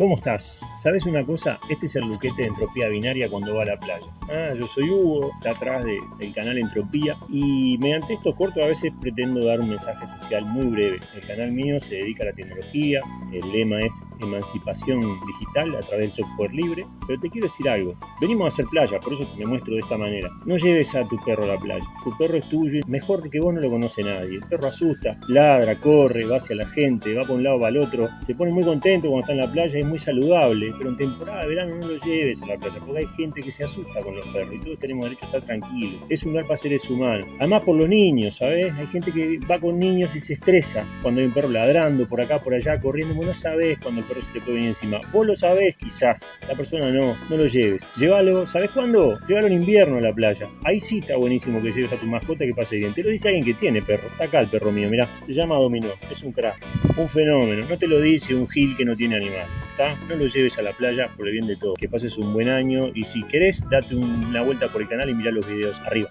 ¿Cómo estás? ¿Sabes una cosa? Este es el Luquete de Entropía Binaria cuando va a la playa. Ah, yo soy Hugo, está atrás del canal Entropía y mediante estos cortos a veces pretendo dar un mensaje social muy breve. El canal mío se dedica a la tecnología, el lema es emancipación digital a través del software libre, pero te quiero decir algo. Venimos a hacer playa, por eso me muestro de esta manera. No lleves a tu perro a la playa. Tu perro es tuyo mejor que vos no lo conoce nadie. El perro asusta, ladra, corre, va hacia la gente, va por un lado, va al otro, se pone muy contento cuando está en la playa muy saludable, pero en temporada de verano no lo lleves a la playa, porque hay gente que se asusta con los perros y todos tenemos derecho a estar tranquilos. Es un lugar para seres humanos. Además por los niños, ¿sabes? Hay gente que va con niños y se estresa cuando hay un perro ladrando por acá, por allá, corriendo. Vos no sabés cuando el perro se te puede venir encima. Vos lo sabés quizás, la persona no, no lo lleves. Llévalo, ¿sabés cuándo? Llévalo en invierno a la playa. Ahí sí está buenísimo que lleves a tu mascota que pase bien. Te lo dice alguien que tiene perro. Está acá el perro mío, mirá. Se llama Dominó. Es un crack. Un fenómeno. No te lo dice un gil que no tiene animal. No lo lleves a la playa por el bien de todo. Que pases un buen año y si querés, date una vuelta por el canal y mirá los videos arriba.